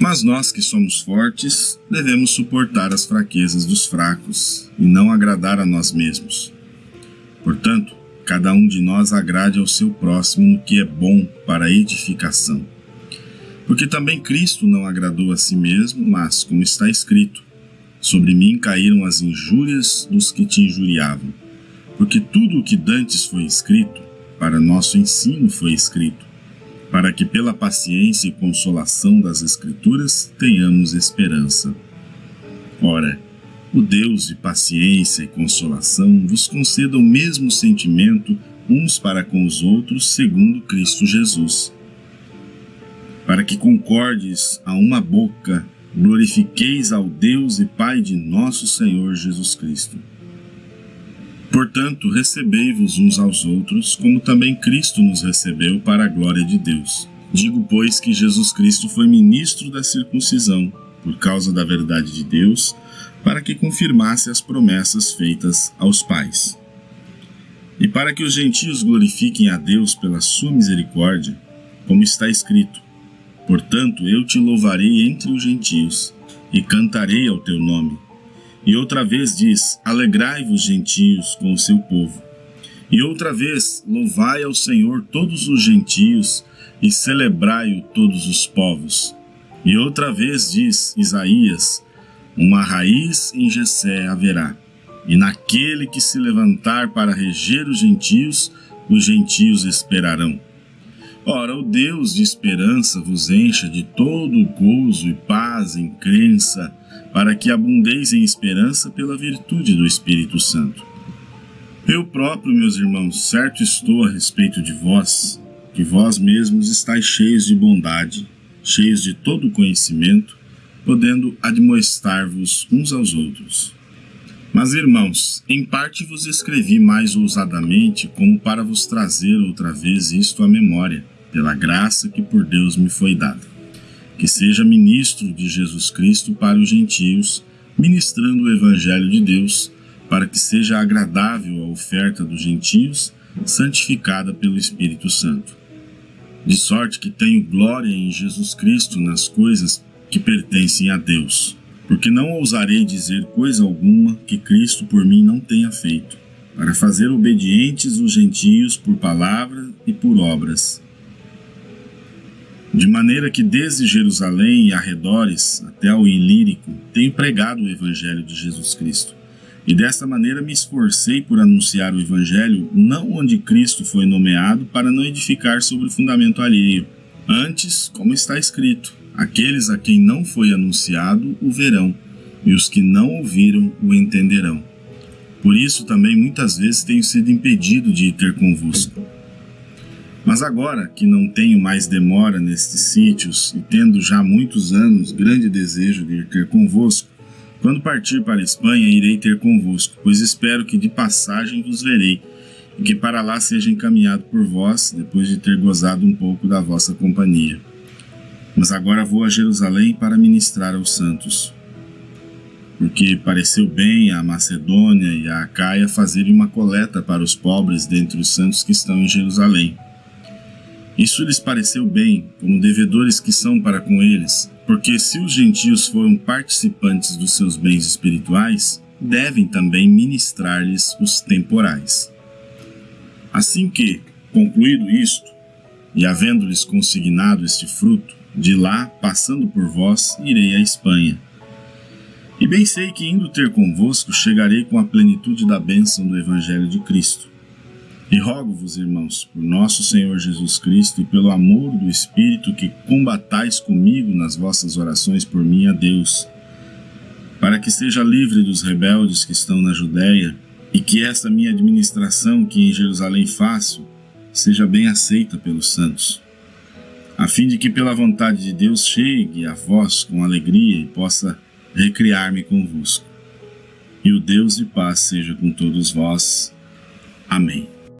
Mas nós que somos fortes, devemos suportar as fraquezas dos fracos e não agradar a nós mesmos. Portanto, cada um de nós agrade ao seu próximo no que é bom para a edificação. Porque também Cristo não agradou a si mesmo, mas, como está escrito, sobre mim caíram as injúrias dos que te injuriavam. Porque tudo o que dantes foi escrito, para nosso ensino foi escrito, para que pela paciência e consolação das Escrituras tenhamos esperança. Ora, o Deus de paciência e consolação vos conceda o mesmo sentimento uns para com os outros, segundo Cristo Jesus. Para que concordes a uma boca, glorifiqueis ao Deus e Pai de nosso Senhor Jesus Cristo. Portanto, recebei-vos uns aos outros, como também Cristo nos recebeu para a glória de Deus. Digo, pois, que Jesus Cristo foi ministro da circuncisão, por causa da verdade de Deus, para que confirmasse as promessas feitas aos pais. E para que os gentios glorifiquem a Deus pela sua misericórdia, como está escrito: Portanto, eu te louvarei entre os gentios, e cantarei ao teu nome e outra vez diz: Alegrai-vos, gentios, com o seu povo. E outra vez, louvai ao Senhor todos os gentios e celebrai-o todos os povos. E outra vez diz Isaías: Uma raiz em Jessé haverá, e naquele que se levantar para reger os gentios, os gentios esperarão. Ora, o Deus de esperança vos encha de todo gozo e paz em crença, para que abundeis em esperança pela virtude do Espírito Santo. Eu próprio, meus irmãos, certo estou a respeito de vós, que vós mesmos estáis cheios de bondade, cheios de todo conhecimento, podendo admoestar-vos uns aos outros. Mas, irmãos, em parte vos escrevi mais ousadamente, como para vos trazer outra vez isto à memória, pela graça que por Deus me foi dada que seja ministro de Jesus Cristo para os gentios, ministrando o Evangelho de Deus, para que seja agradável a oferta dos gentios, santificada pelo Espírito Santo. De sorte que tenho glória em Jesus Cristo nas coisas que pertencem a Deus, porque não ousarei dizer coisa alguma que Cristo por mim não tenha feito, para fazer obedientes os gentios por palavra e por obras, de maneira que desde Jerusalém e arredores até ao Ilírico tenho pregado o Evangelho de Jesus Cristo. E desta maneira me esforcei por anunciar o Evangelho não onde Cristo foi nomeado para não edificar sobre o fundamento alheio. Antes, como está escrito, aqueles a quem não foi anunciado o verão, e os que não ouviram o entenderão. Por isso também muitas vezes tenho sido impedido de ir ter convosco mas agora que não tenho mais demora nestes sítios e tendo já muitos anos grande desejo de ir ter convosco, quando partir para a Espanha irei ter convosco, pois espero que de passagem vos verei, e que para lá seja encaminhado por vós, depois de ter gozado um pouco da vossa companhia. Mas agora vou a Jerusalém para ministrar aos santos, porque pareceu bem à Macedônia e à Acaia fazerem uma coleta para os pobres dentre os santos que estão em Jerusalém isso lhes pareceu bem, como devedores que são para com eles, porque se os gentios foram participantes dos seus bens espirituais, devem também ministrar-lhes os temporais. Assim que, concluído isto, e havendo-lhes consignado este fruto, de lá, passando por vós, irei à Espanha. E bem sei que, indo ter convosco, chegarei com a plenitude da bênção do Evangelho de Cristo e rogo-vos, irmãos, por nosso Senhor Jesus Cristo e pelo amor do Espírito, que combatais comigo nas vossas orações por mim a Deus, para que seja livre dos rebeldes que estão na Judéia, e que esta minha administração que em Jerusalém faço seja bem aceita pelos santos, a fim de que pela vontade de Deus chegue a vós com alegria e possa recriar-me convosco. E o Deus de paz seja com todos vós. Amém.